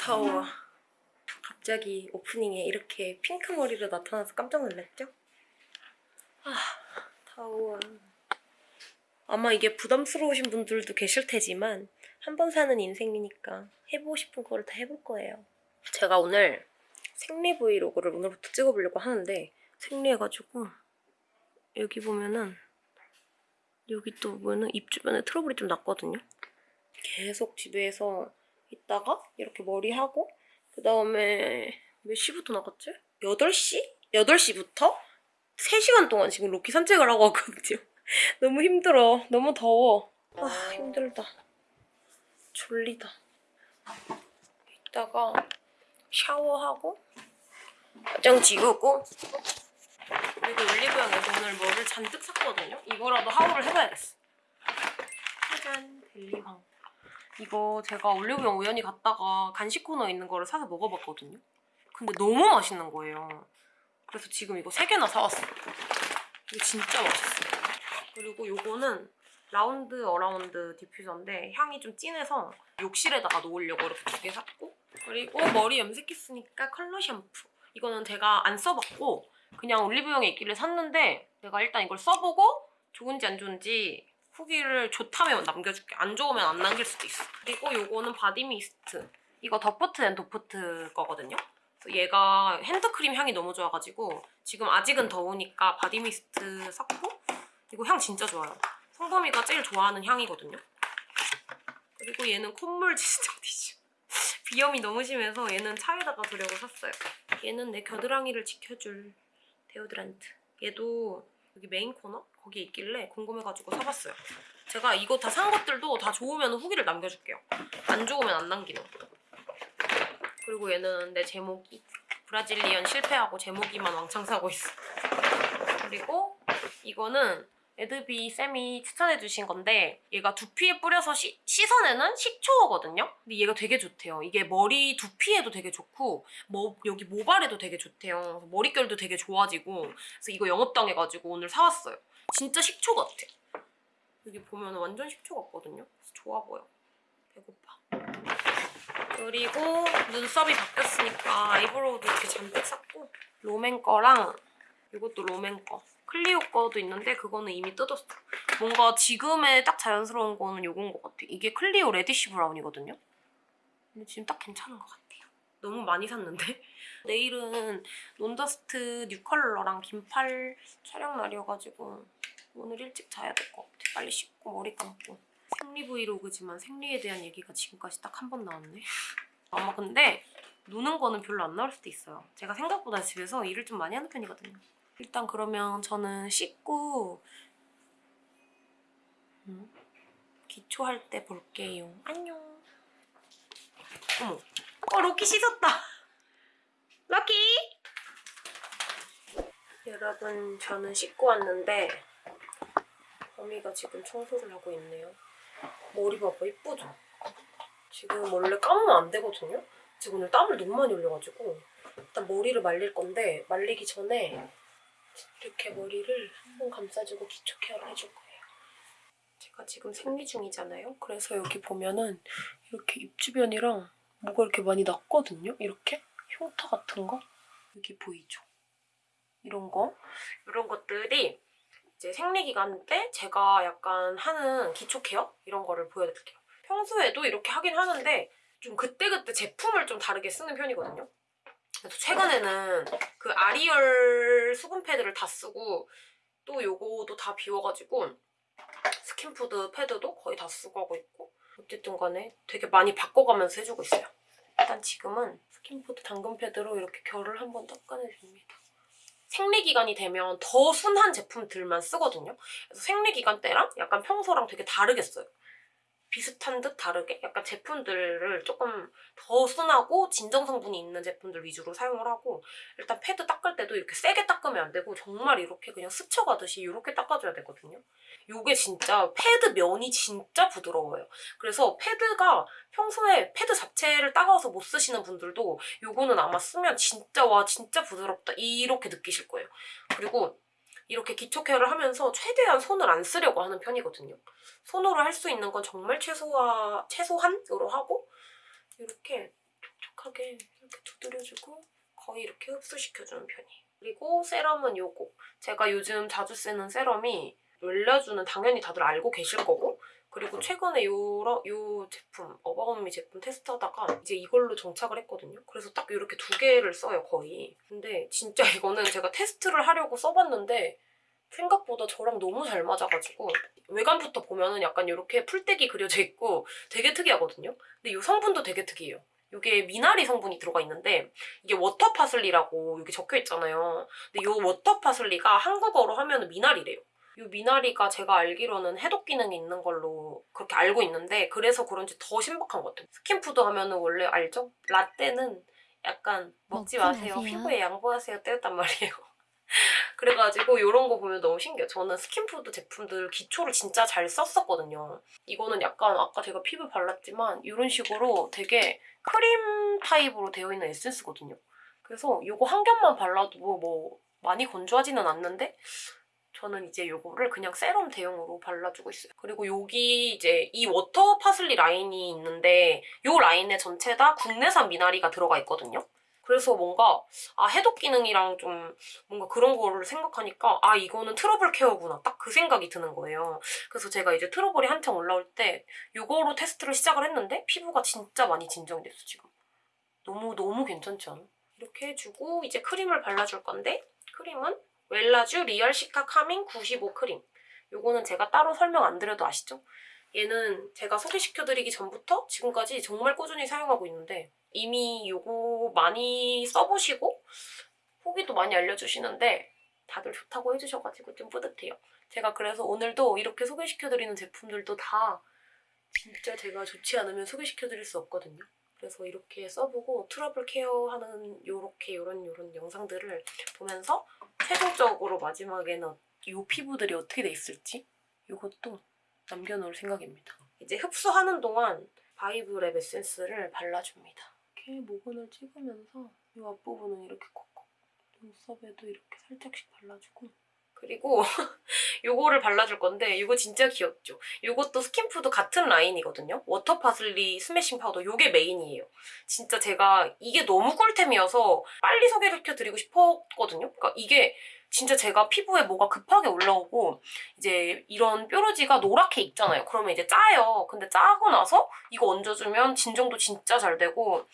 더워. 갑자기 오프닝에 이렇게 핑크 머리로 나타나서 깜짝 놀랐죠? 아, 더워. 아마 이게 부담스러우신 분들도 계실 테지만 한 번 사는 인생이니까 해보고 싶은 거를 다 해볼 거예요. 제가 오늘 생리 브이로그를 오늘부터 찍어보려고 하는데 생리해가지고 여기 보면은 여기 또 보면은 입 주변에 트러블이 좀 났거든요. 계속 집에서 있다가 이렇게 머리하고 그 다음에 몇 시부터 나갔지? 8시? 8시부터 3시간 동안 지금 로키 산책을 하고 왔거든요. 너무 힘들어. 너무 더워. 아 힘들다. 졸리다. 이따가 샤워하고 화장 지우고 그리고 올리브영에서 오늘 뭐를 잔뜩 샀거든요. 이거라도 하울을 해봐야겠어. 짜잔 델리황. 이거 제가 올리브영 우연히 갔다가 간식 코너에 있는 거를 사서 먹어봤거든요. 근데 너무 맛있는 거예요. 그래서 지금 이거 3개나 사왔어요. 이거 진짜 맛있어요. 그리고 요거는 라운드 어라운드 디퓨저인데 향이 좀 진해서 욕실에다가 놓으려고 이렇게 두 개 샀고 그리고 머리 염색했으니까 컬러 샴푸 이거는 제가 안 써봤고 그냥 올리브영에 있길래 샀는데 내가 일단 이걸 써보고 좋은지 안 좋은지 후기를 좋다면 남겨줄게. 안 좋으면 안 남길 수도 있어. 그리고 요거는 body mist. 이거 더프트 앤 도프트 거거든요. 얘가 핸드크림 향이 너무 좋아가지고 지금 아직은 더우니까 body mist 샀고 이거 향 진짜 좋아요. 성범이가 제일 좋아하는 향이거든요. 그리고 얘는 콧물 지스팅 티슈 비염이 너무 심해서 얘는 차에다가 두려고 샀어요. 얘는 내 겨드랑이를 지켜줄 데오드란트. 얘도 여기 메인 코너? 거기에 있길래 궁금해가지고 사봤어요 제가 이거 다 산 것들도 다 좋으면 후기를 남겨줄게요 안 좋으면 안 남기는 그리고 얘는 내 제모기 Brazilian 실패하고 제모기만 왕창 사고 있어 그리고 이거는 에드비 쌤이 추천해주신 건데 얘가 두피에 뿌려서 시, 씻어내는 식초거든요? 근데 얘가 되게 좋대요. 이게 머리 두피에도 되게 좋고 뭐, 여기 모발에도 되게 좋대요. 머릿결도 되게 좋아지고 그래서 이거 영업당해가지고 오늘 사왔어요. 진짜 식초 같아. 여기 보면 완전 식초 같거든요? 좋아 보여. 배고파. 그리고 눈썹이 바뀌었으니까 eyebrow도 이렇게 잔뜩 샀고 롬앤 거랑 이것도 롬앤 거. 클리오 거도 있는데 그거는 이미 뜯었어. 뭔가 지금의 딱 자연스러운 거는 요건 것 같아. 이게 클리오 reddish brown이거든요. 근데 지금 딱 괜찮은 것 같아요. 너무 많이 샀는데? 내일은 논더스트 new 컬러랑 긴팔 촬영 날이어가지고 오늘 일찍 자야 될 것 같아. 빨리 씻고 머리 감고. 생리 브이로그지만 생리에 대한 얘기가 지금까지 딱 한 번 나왔네. 아마 근데 노는 거는 별로 안 나올 수도 있어요. 제가 생각보다 집에서 일을 좀 많이 하는 편이거든요. 일단 그러면 저는 씻고 음, 기초할 때 볼게요. 안녕. 어머. 어, 로키 씻었다. 로키! 여러분, 저는 씻고 왔는데 범이가 지금 청소를 하고 있네요. 머리 봐봐, 이쁘죠? 지금 원래 감으면 안 되거든요? 지금 오늘 땀을 너무 많이 흘려가지고 일단 머리를 말릴 건데 말리기 전에 이렇게 머리를 한번 감싸주고 기초 케어를 해줄 거예요. 제가 지금 생리 중이잖아요. 그래서 여기 보면은 이렇게 입 주변이랑 뭐가 이렇게 많이 났거든요. 이렇게 흉터 같은 거 여기 보이죠? 이런 거 이런 것들이 이제 생리 기간 때 제가 약간 하는 기초 케어 이런 거를 보여드릴게요. 평소에도 이렇게 하긴 하는데 좀 그때그때 제품을 좀 다르게 쓰는 편이거든요. 그래서 최근에는 그 아리얼 수분 패드를 다 쓰고 또 요거도 다 비워가지고 스킨푸드 패드도 거의 다 쓰고 하고 있고 어쨌든 간에 되게 많이 바꿔가면서 해주고 있어요. 일단 지금은 스킨푸드 당근 패드로 이렇게 결을 한번 닦아내줍니다. 생리기간이 되면 더 순한 제품들만 쓰거든요. 그래서 생리기간 때랑 약간 평소랑 되게 다르게 써요. 비슷한 듯 다르게 약간 제품들을 조금 더 순하고 진정 성분이 있는 제품들 위주로 사용을 하고 일단 패드 닦을 때도 이렇게 세게 닦으면 안 되고 정말 이렇게 그냥 스쳐가듯이 이렇게 닦아줘야 되거든요. 이게 진짜 패드 면이 진짜 부드러워요. 그래서 패드가 평소에 패드 자체를 따가워서 못 쓰시는 분들도 이거는 아마 쓰면 진짜 와 진짜 부드럽다 이렇게 느끼실 거예요. 그리고 이렇게 기초 케어를 하면서 최대한 손을 안 쓰려고 하는 편이거든요. 손으로 할 수 있는 건 정말 최소화, 최소한으로 하고 이렇게 촉촉하게 이렇게 두드려주고 거의 이렇게 흡수시켜주는 편이에요. 그리고 세럼은 요거. 제가 요즘 자주 쓰는 세럼이 웰라주는 당연히 다들 알고 계실 거고 그리고 최근에 요러, 요 제품, 어바웃미 제품 테스트하다가 이제 이걸로 정착을 했거든요. 그래서 딱 이렇게 두 개를 써요, 거의. 근데 진짜 이거는 제가 테스트를 하려고 써봤는데 생각보다 저랑 너무 잘 맞아가지고 외관부터 보면 은 약간 이렇게 풀떼기 그려져 있고 되게 특이하거든요. 근데 이 성분도 되게 특이해요. 이게 미나리 성분이 들어가 있는데 이게 water parsley라고 여기 적혀 있잖아요. 근데 이 water parsley가 한국어로 하면 미나리래요. 이 미나리가 제가 알기로는 해독 기능이 있는 걸로 그렇게 알고 있는데 그래서 그런지 더 신박한 것 같아요. 스킨푸드 하면 은 원래 알죠? 라떼는 약간 먹지 마세요. 마세요. 피부에 양보하세요. 때였단 말이에요. 그래가지고 이런 거 보면 너무 신기해요. 저는 스킨푸드 제품들 기초를 진짜 잘 썼었거든요. 이거는 약간 아까 제가 피부 발랐지만 이런 식으로 되게 크림 타입으로 되어 있는 에센스거든요. 그래서 이거 한 겹만 발라도 뭐 많이 건조하지는 않는데 저는 이제 이거를 그냥 세럼 대용으로 발라주고 있어요. 그리고 여기 이제 이 water parsley 라인이 있는데 이 라인에 전체 다 국내산 미나리가 들어가 있거든요. 그래서 뭔가 아 해독 기능이랑 좀 뭔가 그런 거를 생각하니까 아 이거는 트러블 케어구나 딱 그 생각이 드는 거예요. 그래서 제가 이제 트러블이 한창 올라올 때 이거로 테스트를 시작을 했는데 피부가 진짜 많이 진정이 됐어 지금. 너무 너무 괜찮지 않아? 이렇게 해주고 이제 크림을 발라줄 건데 크림은 웰라쥬 Real Cica Calming 95 크림. 요거는 제가 따로 설명 안 드려도 아시죠? 얘는 제가 소개시켜드리기 전부터 지금까지 정말 꾸준히 사용하고 있는데 이미 요거 많이 써보시고 후기도 많이 알려주시는데 다들 좋다고 해주셔가지고 좀 뿌듯해요. 제가 그래서 오늘도 이렇게 소개시켜드리는 제품들도 다 진짜 제가 좋지 않으면 소개시켜드릴 수 없거든요. 그래서 이렇게 써보고 트러블 케어하는 요렇게 요런 요런 영상들을 보면서 최종적으로 마지막에는 이 피부들이 어떻게 돼 있을지 이것도 남겨놓을 생각입니다. 이제 흡수하는 동안 바이브랩 에센스를 발라줍니다. 이렇게 모근을 찍으면서 이 앞부분은 이렇게 콕콕 눈썹에도 이렇게 살짝씩 발라주고 그리고 요거를 발라줄 건데 이거 진짜 귀엽죠? 이것도 스킨푸드 같은 라인이거든요. Water Parsley Smashing Powder 요게 메인이에요. 진짜 제가 이게 너무 꿀템이어서 빨리 소개시켜드리고 싶었거든요. 그러니까 이게 진짜 제가 피부에 뭐가 급하게 올라오고 이제 이런 뾰루지가 노랗게 익잖아요. 그러면 이제 짜요. 근데 짜고 나서 이거 얹어주면 진정도 진짜 잘 되고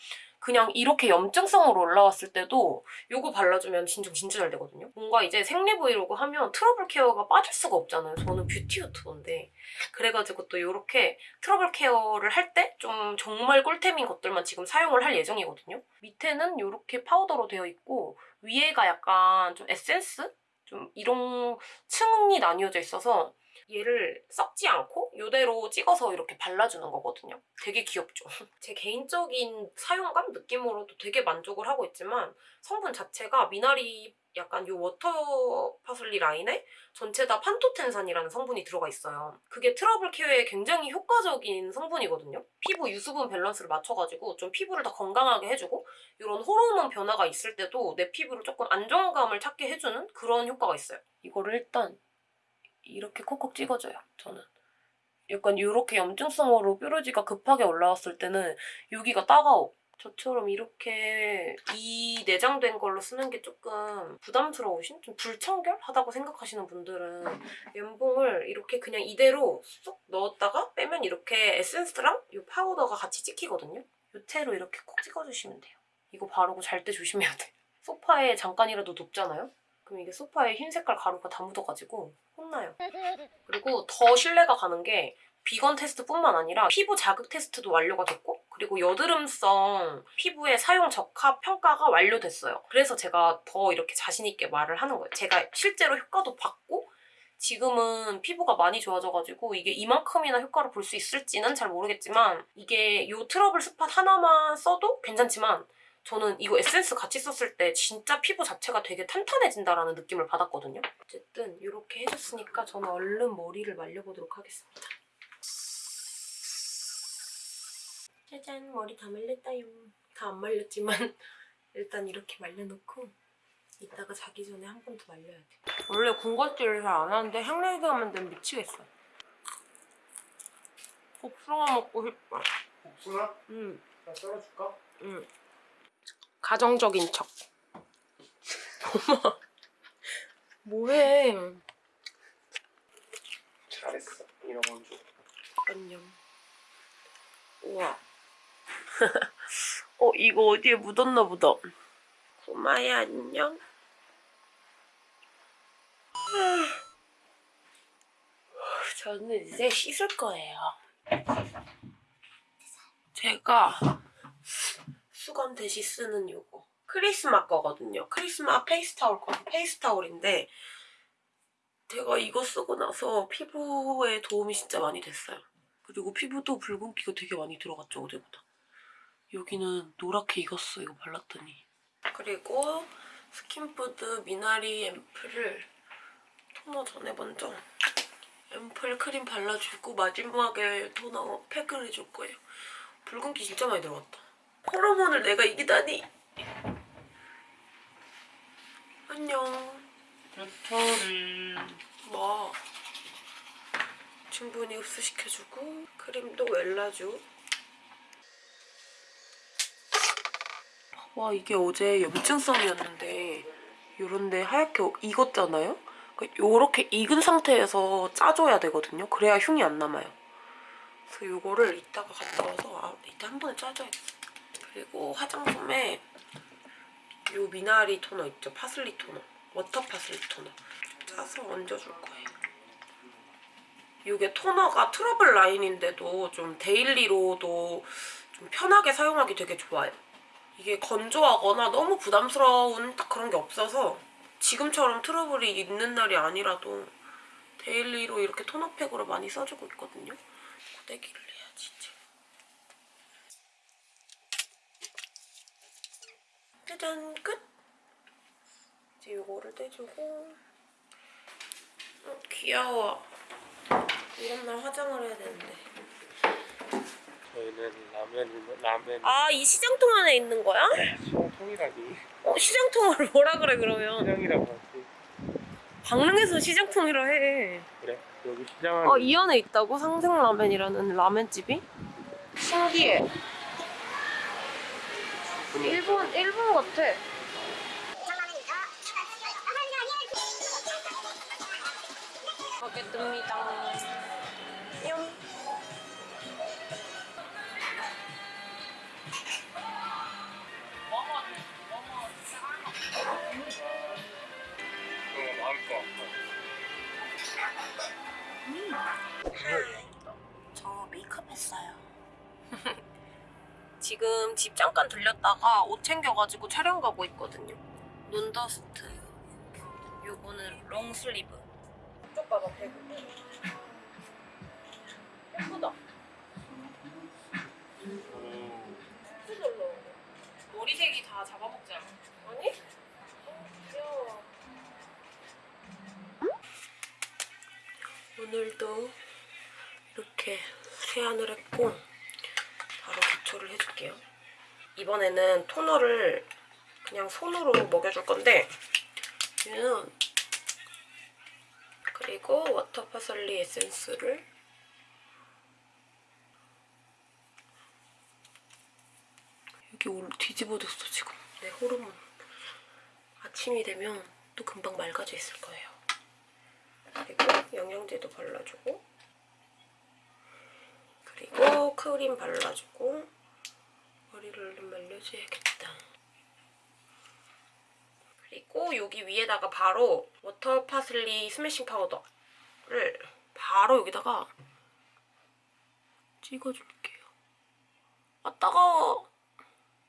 그냥 이렇게 염증성으로 올라왔을 때도 이거 발라주면 진정 진짜 잘 되거든요. 뭔가 이제 생리 브이로그 하면 트러블 care가 빠질 수가 없잖아요. 저는 뷰티 유튜버인데 그래가지고 또 이렇게 트러블 care를 할 때 좀 정말 꿀템인 것들만 지금 사용을 할 예정이거든요. 밑에는 이렇게 파우더로 되어 있고 위에가 약간 좀 에센스? 좀 이런 층이 나뉘어져 있어서 얘를 섞지 않고 이대로 찍어서 이렇게 발라주는 거거든요. 되게 귀엽죠? 제 개인적인 사용감 느낌으로도 되게 만족을 하고 있지만 성분 자체가 미나리 약간 요 Water Parsley 라인에 전체 다 판토텐산이라는 성분이 들어가 있어요. 그게 트러블 care에 굉장히 효과적인 성분이거든요. 피부 유수분 밸런스를 맞춰가지고 좀 피부를 더 건강하게 해주고 이런 호르몬 변화가 있을 때도 내 피부를 조금 안정감을 찾게 해주는 그런 효과가 있어요. 이거를 일단 이렇게 콕콕 찍어줘요, 저는. 약간 이렇게 염증성으로 뾰루지가 급하게 올라왔을 때는 여기가 따가워. 저처럼 이렇게 이 내장된 걸로 쓰는 게 조금 부담스러우신? 좀 불청결하다고 생각하시는 분들은 면봉을 이렇게 그냥 이대로 쏙 넣었다가 빼면 이렇게 에센스랑 이 파우더가 같이 찍히거든요? 이 채로 이렇게 콕 찍어주시면 돼요. 이거 바르고 잘 때 조심해야 돼. 소파에 잠깐이라도 눕잖아요? 그럼 이게 소파에 흰 색깔 가루가 다 묻어가지고 혼나요. 그리고 더 신뢰가 가는 게 비건 테스트뿐만 아니라 피부 자극 테스트도 완료가 됐고 그리고 여드름성 피부의 사용 적합 평가가 완료됐어요. 그래서 제가 더 이렇게 자신 있게 말을 하는 거예요. 제가 실제로 효과도 봤고 지금은 피부가 많이 좋아져가지고 이게 이만큼이나 효과를 볼 수 있을지는 잘 모르겠지만 이게 이 트러블 spot 하나만 써도 괜찮지만 저는 이거 에센스 같이 썼을 때 진짜 피부 자체가 되게 탄탄해진다라는 느낌을 받았거든요. 어쨌든 이렇게 해줬으니까 저는 얼른 머리를 말려보도록 하겠습니다. 짜잔 머리 다 말렸다요. 다 안 말렸지만 일단 이렇게 말려놓고 이따가 자기 전에 한 번 더 말려야 돼. 원래 군것질을 잘 안 하는데 향내기 하면 되면 미치겠어. 복숭아 먹고 싶다. 복숭아? 응, 나 썰어줄까? 응. 가정적인 척. 엄마, 뭐해? 잘했어. 이런 건 줘. 안녕. 우와. 어, 이거 어디에 묻었나 보다. 고마야, 안녕. 저는 이제 씻을 거예요. 제가 수건 대신 쓰는 요거. 크리스마 거거든요. 크리스마 페이스타올 거. 페이스타올인데 제가 이거 쓰고 나서 피부에 도움이 진짜 많이 됐어요. 그리고 피부도 붉은기가 되게 많이 들어갔죠, 어제보다. 여기는 노랗게 익었어, 이거 발랐더니. 그리고 스킨푸드 미나리 앰플을 토너 전에 먼저 앰플 크림 발라주고 마지막에 토너 팩을 해줄 거예요. 붉은기 진짜 많이 들어갔다. 호르몬을 내가 이기다니. 안녕. 배터리. 뭐 충분히 흡수시켜주고 크림도 웰라주 와 이게 어제 염증성이었는데 요런데 하얗게 익었잖아요? 요렇게 익은 상태에서 짜줘야 되거든요 그래야 흉이 안 남아요 그래서 요거를 이따가 갔다 와서 아 이따 한 번에 짜줘야겠어 그리고 화장품에 요 미나리 토너 있죠? 파슬리 토너 Water Parsley 토너 짜서 얹어줄 거예요. 이게 토너가 트러블 라인인데도 좀 daily로도 좀 편하게 사용하기 되게 좋아요. 이게 건조하거나 너무 부담스러운 딱 그런 게 없어서 지금처럼 트러블이 있는 날이 아니라도 데일리로 이렇게 토너팩으로 많이 써주고 있거든요. 고데기를 해야지 이제. 짜잔 끝! 이제 요거를 떼주고 어, 귀여워. 이런 날 화장을 해야 되는데. 저희는 라면, 라면. 아, 이 시장통 안에 있는 거야? 시장통이라니. 어, 시장통을 뭐라 그래, 그러면. 시장이라고 하지. 강릉에서 시장통이라 해. 그래. 여기 시장 안에. 어, 이 안에 있다고? 상생라면이라는 라면집이? 신기해. 일본, 일본 같아. 가겠습니다. 뿅. 거저 메이크업 했어요. 지금 집 잠깐 들렸다가 옷 챙겨가지고 촬영 가고 있거든요. 눈더스트. 요거는 롱슬리브. 쪽 봐봐, 배구. 예쁘다. 예쁘절로. 머리색이 다 잡아먹지 않아? 아니? 어, 귀여워. 오늘도 이렇게 세안을 했고 기초를 해줄게요. 이번에는 토너를 그냥 손으로 먹여줄 건데 얘는 그리고 Water Parsley 에센스를 여기 올 뒤집어졌어 지금 내 호르몬 아침이 되면 또 금방 맑아져 있을 거예요. 그리고 영양제도 발라주고 그리고 크림 발라주고 머리를 좀 말려줘야겠다. 그리고 여기 위에다가 바로 Water Parsley Smashing Powder를 바로 여기다가 찍어줄게요. 아 따가워.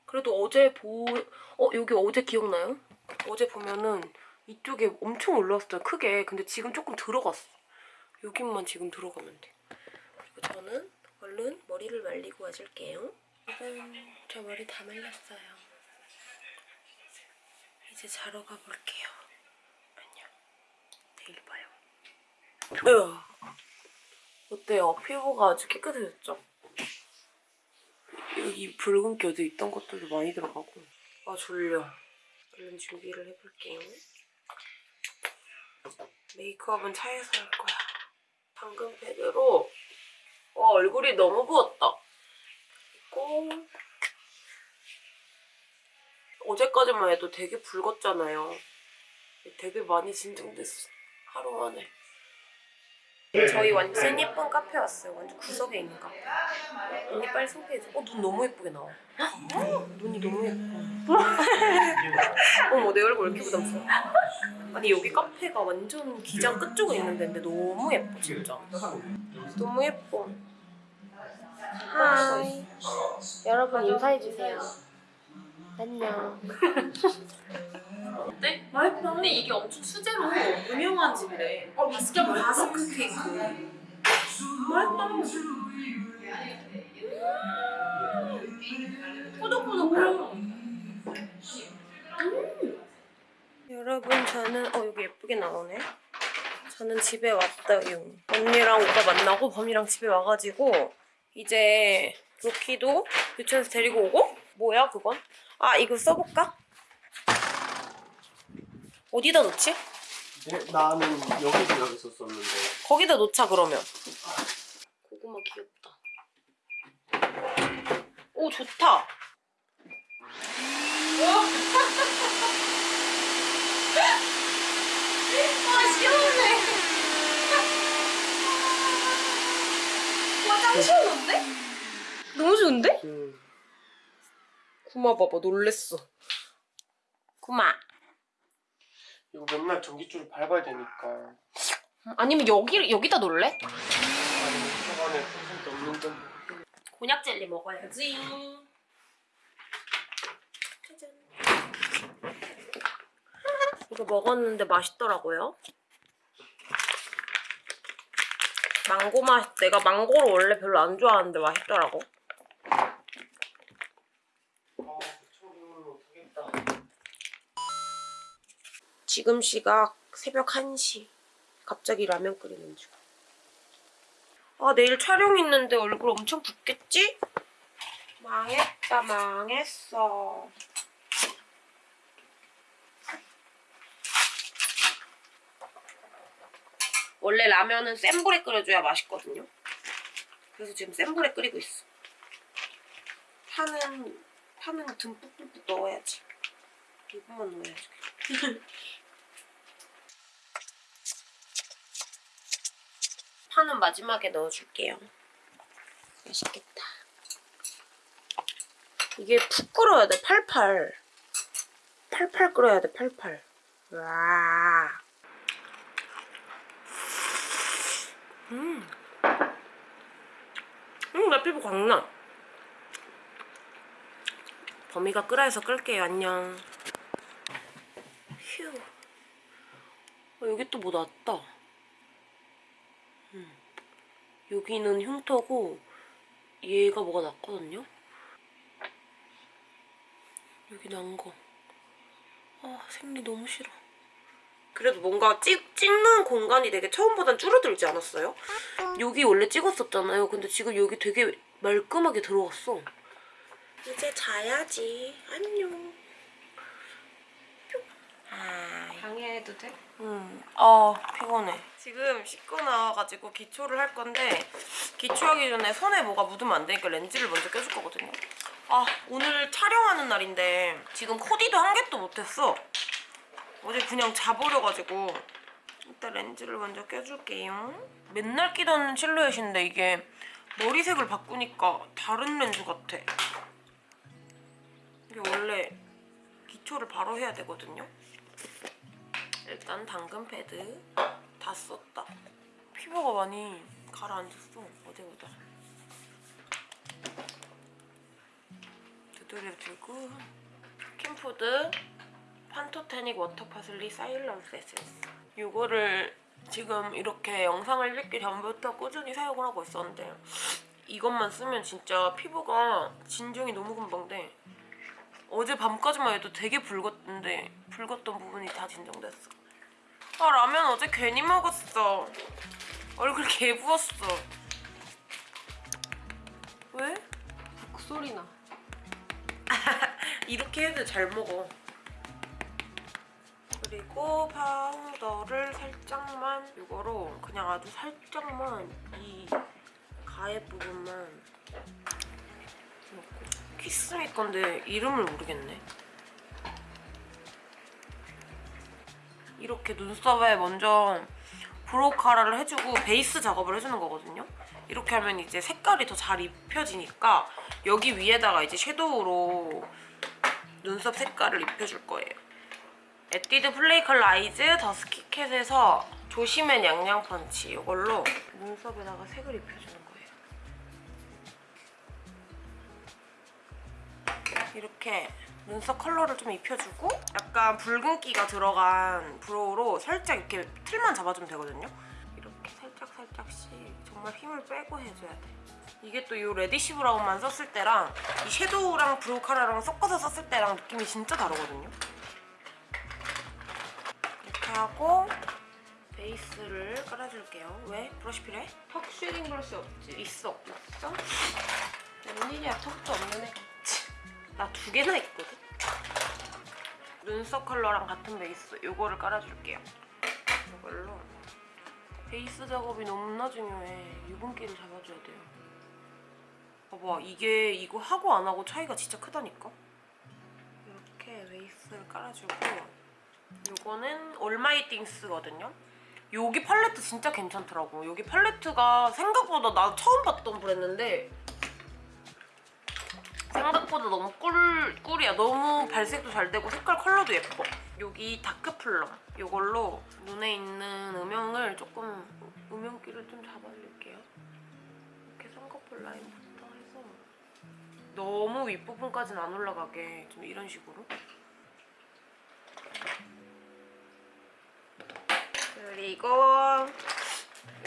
그래도 어제 보... 어 여기 어제 기억나요? 어제 보면은 이쪽에 엄청 올라왔어요 크게 근데 지금 조금 들어갔어 여기만 지금 들어가면 돼 그리고 저는 얼른 머리를 말리고 와줄게요 일단 저 머리 다 말렸어요. 이제 자러 가볼게요. 안녕. 내일 봐요. 으 어때요? 피부가 아주 깨끗해졌죠? 여기 붉은기 어디 있던 것들도 많이 들어가고. 아 졸려. 얼른 준비를 해볼게요. 메이크업은 차에서 할 거야. 방금 패드로. 와 얼굴이 너무 부었다. 그리고 어제까지만 해도 되게 붉었잖아요. 되게 많이 진정됐어. 하루 만에. 저희 완전 예쁜 카페 왔어요. 완전 구석에 있는 카페. 언니 빨리 소개해줘. 어, 눈 너무 예쁘게 나와. 헉, 눈이 너무 예뻐. 어머, 내 얼굴 왜 이렇게 부담스러워? 아니, 여기 카페가 완전 기장 끝쪽에 있는 데인데 너무 예뻐, 진짜. 너무 예뻐. 하이. 여러분 인사해주세요. 안녕. 어때? 맛있다. 근데 이게 엄청 수제로 유명한 집이래. 어, 맛있게 바스크 케이크. 맛있다. 꾸덕꾸덕해. 여러분 저는 어 여기 예쁘게 나오네. 저는 집에 왔어요. 언니랑 오빠 만나고 범이랑 집에 와가지고 이제 로키도 유치원에서 데리고 오고 뭐야 그건? 아 이거 써볼까? 어디다 놓지? 네, 나는 여기서 여기서 썼는데 거기다 놓자 그러면. 고구마 귀엽다. 오 좋다. 아, 시원해. 와, 짱 시원한데? 너무 좋은데? 음, 구마 봐봐 놀랬어. 구마. 이거 맨날 전기줄을 밟아야 되니까 아니면 여기 여기다 놓을래? 아니 넘는 건 곤약 젤리 먹어야지. 짜잔. 이거 먹었는데 맛있더라고요. 망고 맛, 내가 망고를 원래 별로 안 좋아하는데 맛있더라고. 지금 시각 새벽 1시. 갑자기 라면 끓이는 중. 아, 내일 촬영 있는데 얼굴 엄청 붓겠지? 망했다, 망했어. 원래 라면은 센 불에 끓여줘야 맛있거든요. 그래서 지금 센 불에 끓이고 있어. 파는, 파는 듬뿍듬뿍 넣어야지. 이것만 넣어야지. 파는 마지막에 넣어줄게요. 맛있겠다. 이게 푹 끓어야 돼, 팔팔. 팔팔 끓어야 돼, 팔팔. 와. 음. 음, 나 피부 광나. 범이가 끓어서 끌게요, 안녕. 휴. 어, 여기 또 뭐 났다. 여기는 흉터고 얘가 뭐가 났거든요? 여기 난 거. 아 생리 너무 싫어. 그래도 뭔가 찍, 찍는 공간이 되게 처음보단 줄어들지 않았어요? 여기 원래 찍었었잖아요. 근데 지금 여기 되게 말끔하게 들어갔어. 이제 자야지. 안녕. 아, 방해해도 돼? 응. 아 피곤해. 지금 씻고 나와가지고 기초를 할 건데 기초하기 전에 손에 뭐가 묻으면 안 되니까 렌즈를 먼저 껴줄 거거든요. 아 오늘 촬영하는 날인데 지금 코디도 한 개도 못했어. 어제 그냥 자버려가지고 일단 렌즈를 먼저 껴줄게요. 맨날 끼던 실루엣인데 이게 머리색을 바꾸니까 다른 렌즈 같아. 이게 원래 기초를 바로 해야 되거든요. 일단 당근 패드 다 썼다. 피부가 많이 가라앉았어 어제보다. 두드려 주고 스킨푸드 Pantothenic Water Parsley 사일런스 에센스. 이거를 지금 이렇게 영상을 찍기 전부터 꾸준히 사용을 하고 있었는데 이것만 쓰면 진짜 피부가 진정이 너무 금방 돼. 어제 밤까지만 해도 되게 붉었는데 붉었던 부분이 다 진정됐어. 아 라면 어제 괜히 먹었어. 얼굴 개 부었어. 왜? 목소리 나. 이렇게 해도 잘 먹어. 그리고 파우더를 살짝만 이거로 그냥 아주 살짝만 이 가해 부분만 넣고 키스미 건데 이름을 모르겠네. 이렇게 눈썹에 먼저 brow cara를 해주고 베이스 작업을 해주는 거거든요. 이렇게 하면 이제 색깔이 더 잘 입혀지니까 여기 위에다가 이제 섀도우로 눈썹 색깔을 입혀줄 거예요. 에뛰드 Play Color Eyes 더 스키캣에서 조심해 냥냥 펀치 이걸로 눈썹에다가 색을 입혀주는 거예요. 이렇게 눈썹 컬러를 좀 입혀주고 약간 붉은기가 들어간 brow로 살짝 이렇게 틀만 잡아주면 되거든요. 이렇게 살짝 살짝씩 정말 힘을 빼고 해줘야 돼. 이게 또 이 reddish brown만 썼을 때랑 이 섀도우랑 brow cara랑 섞어서 썼을 때랑 느낌이 진짜 다르거든요. 하고 베이스를 깔아줄게요. 왜? 브러쉬 필요해? 턱 shading 브러쉬 없지? 있어. 있어? 웬일이야 턱도 없는 애. 나 두 개나 있거든? 눈썹 컬러랑 같은 베이스 이거를 깔아줄게요. 이걸로 베이스 작업이 너무나 중요해. 유분기를 잡아줘야 돼요. 봐봐 이게 이거 하고 안 하고 차이가 진짜 크다니까? 이렇게 베이스를 깔아주고 이거는 올마이띵스거든요. 여기 팔레트 진짜 괜찮더라고. 여기 팔레트가 생각보다 나 처음 봤던 브랜드인데 생각보다 너무 꿀, 꿀이야. 너무 발색도 잘 되고 색깔 컬러도 예뻐. 여기 dark plum 이걸로 눈에 있는 음영을 조금 음영기를 좀 잡아줄게요. 이렇게 쌍꺼풀 라인부터 해서 너무 윗부분까지는 안 올라가게 좀 이런 식으로 그리고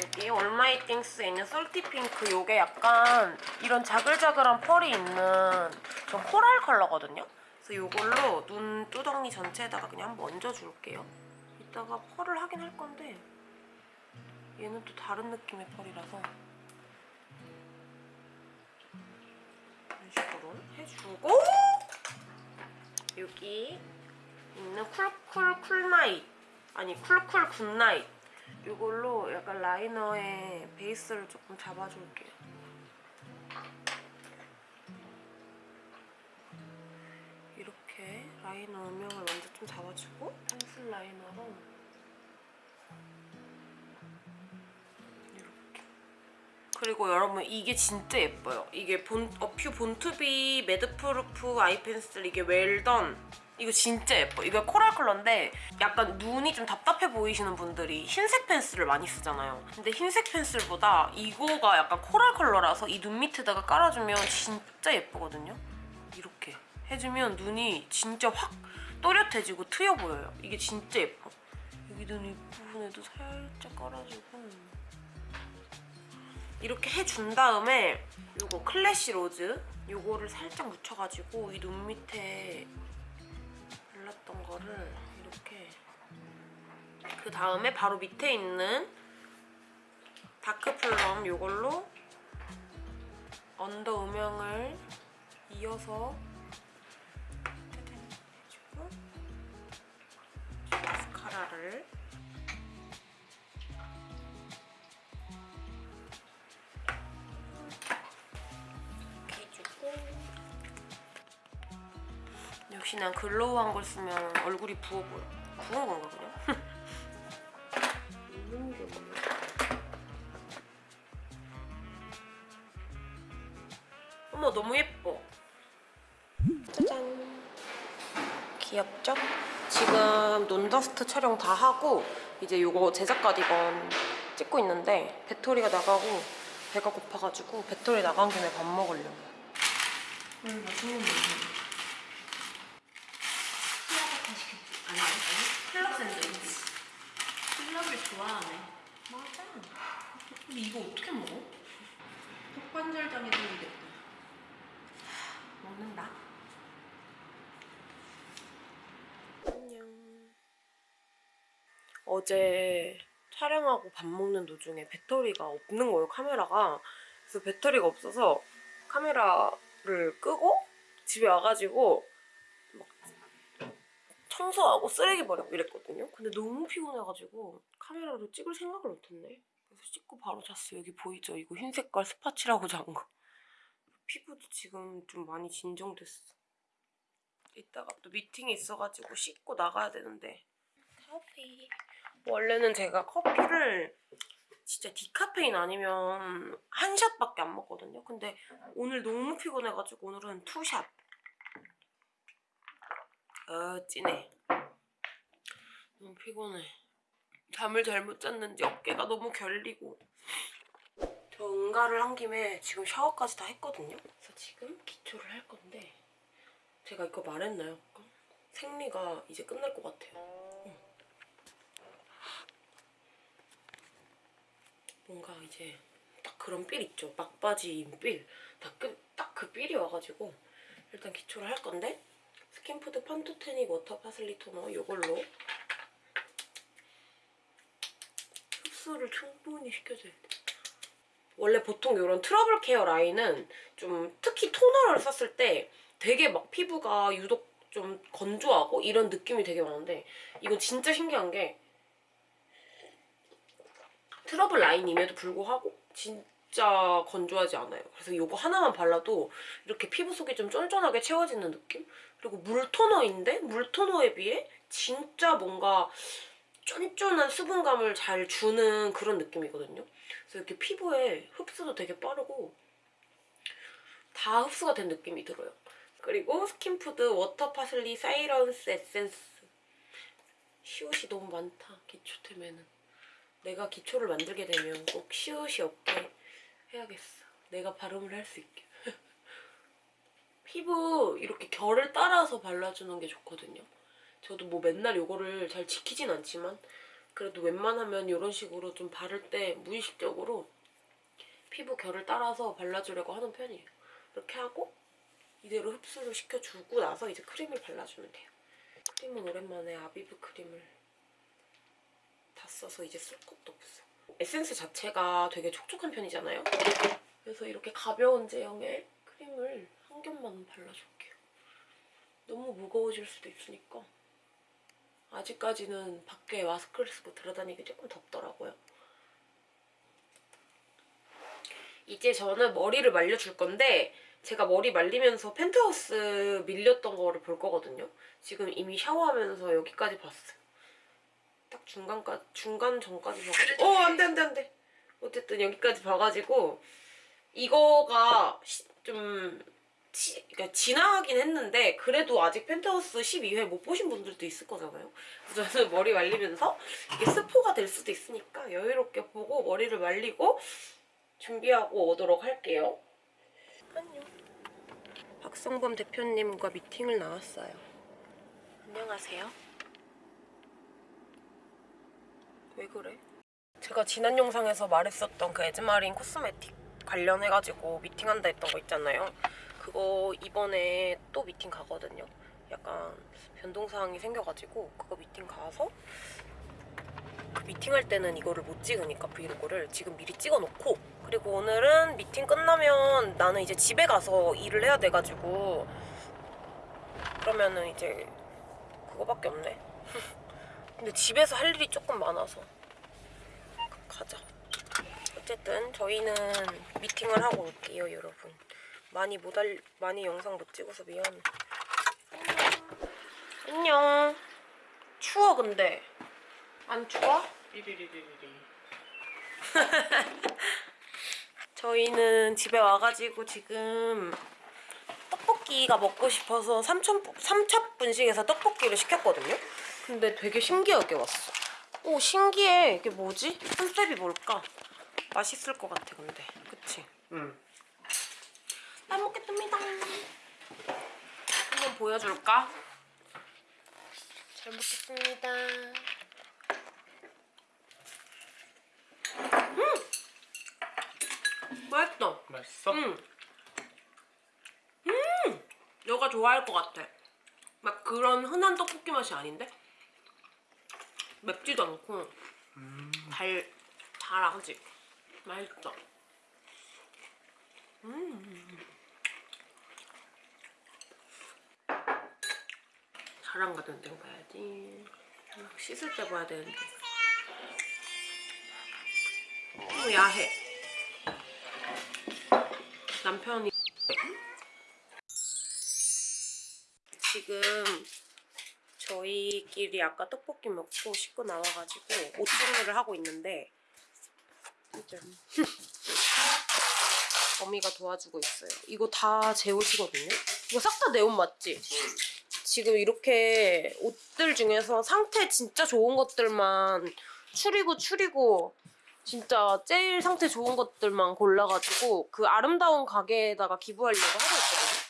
여기 All My Things에 있는 salty pink 요게 약간 이런 자글자글한 펄이 있는 좀 coral 컬러거든요. 그래서 요걸로 눈 뚜덩이 전체에다가 그냥 한번 얹어줄게요. 이따가 펄을 하긴 할 건데 얘는 또 다른 느낌의 펄이라서 이런 식으로 해주고 여기 있는 쿨쿨 쿨night 아니 쿨쿨 good night 이걸로 약간 liner에 베이스를 조금 잡아줄게요. 이렇게 liner 음영을 먼저 좀 잡아주고 pencil liner로 그리고 여러분 이게 진짜 예뻐요. 이게 Born, A'pieu Born To Be Madproof Eye Pencil 이게 well done 이거 진짜 예뻐. 이거 coral 컬러인데 약간 눈이 좀 답답해 보이시는 분들이 흰색 pencil을 많이 쓰잖아요. 근데 흰색 pencil보다 이거가 약간 coral 컬러라서 이 눈 밑에다가 깔아주면 진짜 예쁘거든요. 이렇게 해주면 눈이 진짜 확 또렷해지고 트여 보여요. 이게 진짜 예뻐. 여기 눈 윗부분에도 살짝 깔아주고 이렇게 해준 다음에 요거 classy rose 요거를 살짝 묻혀가지고 이 눈 밑에 발랐던 거를 이렇게 그 다음에 바로 밑에 있는 dark plum 요걸로 언더 음영을 이어서 마스카라를 역시 난 글로우한 걸 쓰면 얼굴이 부어 보여. 부은 건가 그냥? 있는. 어머 너무 예뻐. 짜잔. 귀엽죠? 지금 논더스트 촬영 다 하고 이제 요거 제작 가디건 찍고 있는데 배터리가 나가고 배가 고파가지고 배터리 나간 김에 밥 먹으려고. 음, 맛있는 거 아니 아니 클럽 샌드위치 필러를 좋아하네. 맞아 근데 이거 어떻게 먹어? 턱관절장애 생기겠다. 먹는다 안녕 어제 촬영하고 밥 먹는 도중에 배터리가 없는 거예요 카메라가 그래서 배터리가 없어서 카메라를 끄고 집에 와가지고 막 청소하고 쓰레기 버리고 이랬거든요. 근데 너무 피곤해가지고 카메라로 찍을 생각을 못했네. 그래서 씻고 바로 잤어요. 여기 보이죠? 이거 흰 색깔 spot 칠하고 잔 거. 피부도 지금 좀 많이 진정됐어. 이따가 또 미팅이 있어가지고 씻고 나가야 되는데 커피. 원래는 제가 커피를 진짜 디카페인 아니면 한 shot밖에 안 먹거든요. 근데 오늘 너무 피곤해가지고 오늘은 two shot. 어 찐해. 너무 피곤해. 잠을 잘못 잤는지 어깨가 너무 결리고. 저 응가를 한 김에 지금 샤워까지 다 했거든요. 그래서 지금 기초를 할 건데 제가 이거 말했나요? 생리가 이제 끝날 것 같아요. 응. 뭔가 이제 딱 그런 삘 있죠. 막바지인 삘. 딱그 삘이 와가지고 일단 기초를 할 건데 스킨푸드 Pantothenic Water Parsley 토너 이걸로 흡수를 충분히 시켜줘야 돼. 원래 보통 이런 트러블 care 라인은 좀 특히 토너를 썼을 때 되게 막 피부가 유독 좀 건조하고 이런 느낌이 되게 많은데 이건 진짜 신기한 게 트러블 라인임에도 불구하고 진짜 건조하지 않아요. 그래서 이거 하나만 발라도 이렇게 피부 속이 좀 쫀쫀하게 채워지는 느낌? 그리고 물 토너인데 물 토너에 비해 진짜 뭔가 쫀쫀한 수분감을 잘 주는 그런 느낌이거든요. 그래서 이렇게 피부에 흡수도 되게 빠르고 다 흡수가 된 느낌이 들어요. 그리고 스킨푸드 Water Parsley Silence Essence. 시옷이 너무 많다 기초템에는 내가 기초를 만들게 되면 꼭 시옷이 없게 해야겠어. 내가 발음을 할 수 있게. 피부 이렇게 결을 따라서 발라주는 게 좋거든요 저도 뭐 맨날 이거를 잘 지키진 않지만 그래도 웬만하면 이런 식으로 좀 바를 때 무의식적으로 피부 결을 따라서 발라주려고 하는 편이에요 이렇게 하고 이대로 흡수를 시켜주고 나서 이제 크림을 발라주면 돼요. 크림은 오랜만에 아비브 크림을 다 써서 이제 쓸 것도 없어. 에센스 자체가 되게 촉촉한 편이잖아요. 그래서 이렇게 가벼운 제형의 크림을 한 겹만 발라줄게요. 너무 무거워질 수도 있으니까 아직까지는 밖에 마스크를 쓰고 들어다니기 조금 덥더라고요. 이제 저는 머리를 말려줄 건데 제가 머리 말리면서 펜트하우스 밀렸던 거를 볼 거거든요. 지금 이미 샤워하면서 여기까지 봤어요. 딱 중간까지 중간 전까지 봐가지고 어 안 돼 안 돼 안 돼. 어쨌든 여기까지 봐가지고 이거가 시- 좀 치, 그러니까 지나가긴 했는데 그래도 아직 펜트하우스 12회 못 보신 분들도 있을 거잖아요. 그래서 저는 머리 말리면서 이게 스포가 될 수도 있으니까 여유롭게 보고 머리를 말리고 준비하고 오도록 할게요. 안녕. 박성범 대표님과 미팅을 나왔어요. 안녕하세요. 왜 그래? 제가 지난 영상에서 말했었던 그 에즈마린 코스메틱 관련해가지고 미팅한다 했던 거 있잖아요. 그거 이번에 또 미팅 가거든요. 약간 변동사항이 생겨가지고 그거 미팅 가서 그 미팅할 때는 이거를 못 찍으니까 브이로그를 지금 미리 찍어놓고 그리고 오늘은 미팅 끝나면 나는 이제 집에 가서 일을 해야 돼가지고 그러면은 이제 그거밖에 없네. 근데 집에서 할 일이 조금 많아서 가자. 어쨌든 저희는 미팅을 하고 올게요 여러분 많이 못 알, 많이 영상 못 찍어서 미안해 안녕 추워 근데 안 추워? 저희는 집에 와가지고 지금 떡볶이가 먹고 싶어서 삼천, 삼첩 분식에서 떡볶이를 시켰거든요? 근데 되게 신기하게 왔어. 오, 신기해. 이게 뭐지? 컨셉이 뭘까? 맛있을 것 같아, 근데. 그치? 응. 잘 먹겠습니다. 한번 보여줄까? 잘 먹겠습니다. 음! 맛있어. 맛있어? 응. 음! 너가 좋아할 것 같아. 막 그런 흔한 떡볶이 맛이 아닌데? 맵지도 않고 달, 달하지? 맛있어. 음. 자랑 같은 데 봐야지. 씻을 때 봐야 되는데. 너무 야해. 남편이 지금 저희끼리 아까 떡볶이 먹고 씻고 나와가지고 옷 정리를 하고 있는데 짠. 어미가 도와주고 있어요. 이거 다 제 옷이거든요. 이거 싹 다 내 옷 맞지? 지금 이렇게 옷들 중에서 상태 진짜 좋은 것들만 추리고 추리고 진짜 제일 상태 좋은 것들만 골라가지고 그 아름다운 가게에다가 기부하려고 하고 있거든요.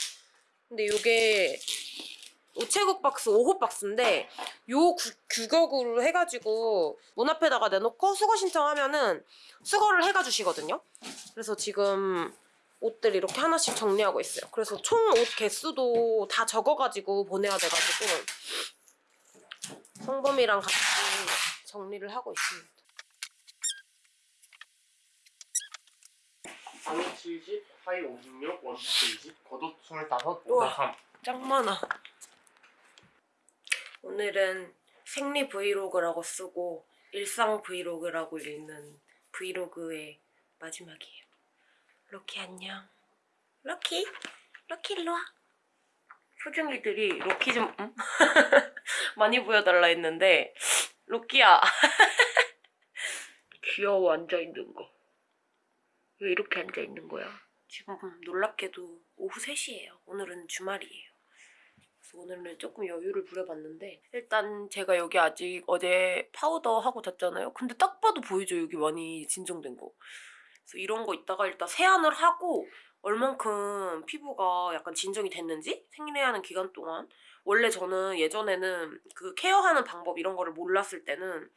근데 이게 우체국 박스 5호 박스인데 요 구- 규격으로 해가지고 문 앞에다가 내놓고 수거 신청하면은 수거를 해가 주시거든요. 그래서 지금 옷들 이렇게 하나씩 정리하고 있어요. 그래서 총 옷 개수도 다 적어가지고 보내야 돼가지고 성범이랑 같이 정리를 하고 있습니다. 상의 70, 하의 56, 원투 20, 겉옷 25, 우와. 모자 3 짱 많아. 오늘은 생리 vlog라고 쓰고 일상 vlog라고 읽는 vlog의 마지막이에요. 로키 안녕. 로키, 로키 일로 와. 소중이들이 로키 좀 응? 많이 보여달라 했는데 로키야 귀여워 앉아 있는 거. 왜 이렇게 앉아 있는 거야? 지금 놀랍게도 오후 3시예요. 오늘은 주말이에요. 그래서 오늘은 조금 여유를 부려봤는데 일단 제가 여기 아직 어제 파우더 하고 잤잖아요. 근데 딱 봐도 보이죠 여기 많이 진정된 거. 그래서 이런 거 있다가 일단 세안을 하고 얼만큼 피부가 약간 진정이 됐는지 생리하는 기간 동안 원래 저는 예전에는 그 케어하는 방법 이런 거를 몰랐을 때는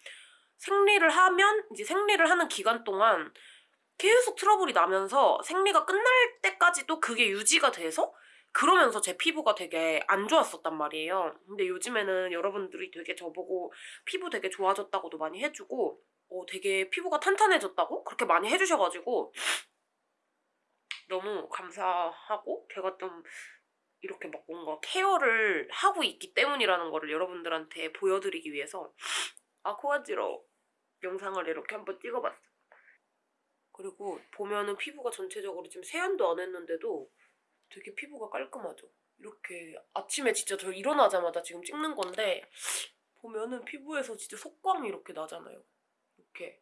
생리를 하면 이제 생리를 하는 기간 동안 계속 트러블이 나면서 생리가 끝날 때까지도 그게 유지가 돼서 그러면서 제 피부가 되게 안 좋았었단 말이에요. 근데 요즘에는 여러분들이 되게 저보고 피부 되게 좋아졌다고도 많이 해주고 어, 되게 피부가 탄탄해졌다고 그렇게 많이 해주셔가지고 너무 감사하고 제가 좀 이렇게 막 뭔가 케어를 하고 있기 때문이라는 거를 여러분들한테 보여드리기 위해서 아 코가지러 영상을 이렇게 한번 찍어봤어요. 그리고 보면은 피부가 전체적으로 지금 세안도 안 했는데도 되게 피부가 깔끔하죠. 이렇게 아침에 진짜 저 일어나자마자 지금 찍는 건데 보면은 피부에서 진짜 속광이 이렇게 나잖아요. 이렇게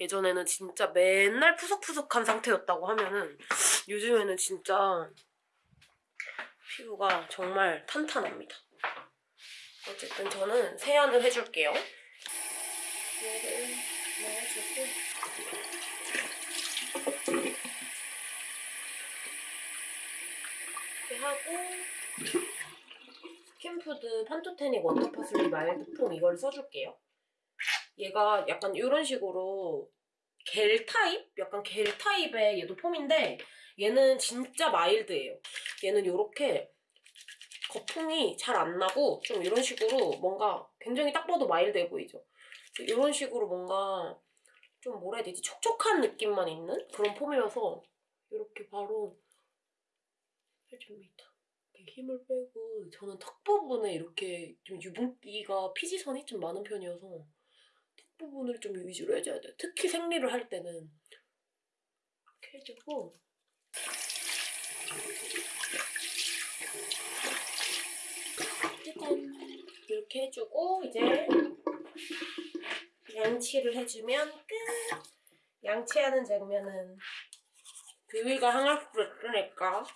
예전에는 진짜 맨날 푸석푸석한 상태였다고 하면은 요즘에는 진짜 피부가 정말 탄탄합니다. 어쨌든 저는 세안을 해줄게요. 이렇게 하고 스킨푸드 Pantothenic Water Parsley Mild Foam 이걸 써줄게요. 얘가 약간 이런 식으로 겔 타입? 약간 겔 타입의 얘도 foam인데 얘는 진짜 mild예요. 얘는 이렇게 거품이 잘 안 나고 좀 이런 식으로 뭔가 굉장히 딱 봐도 mild해 보이죠? 이런 식으로 뭔가 좀 뭐라 해야 되지? 촉촉한 느낌만 있는 그런 foam이어서 이렇게 바로 해줍니다. 힘을 빼고 저는 턱 부분에 이렇게 좀 유분기가 피지선이 좀 많은 편이어서 턱 부분을 좀 위주로 해줘야 돼요. 특히 생리를 할 때는 이렇게 해주고 짜잔 이렇게 해주고 이제 양치를 해주면 끝. 양치하는 장면은 비위가 항아리를 안녕.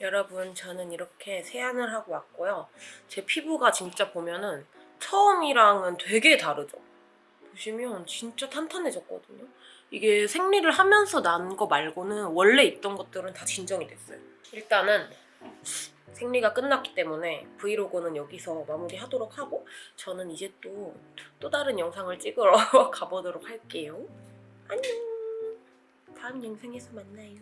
여러분 저는 이렇게 세안을 하고 왔고요. 제 피부가 진짜 보면은 처음이랑은 되게 다르죠. 보시면 진짜 탄탄해졌거든요. 이게 생리를 하면서 난 거 말고는 원래 있던 것들은 다 진정이 됐어요. 일단은 생리가 끝났기 때문에 브이로그는 여기서 마무리하도록 하고 저는 이제 또, 또 다른 영상을 찍으러 가보도록 할게요. 안녕! 다음 영상에서 만나요.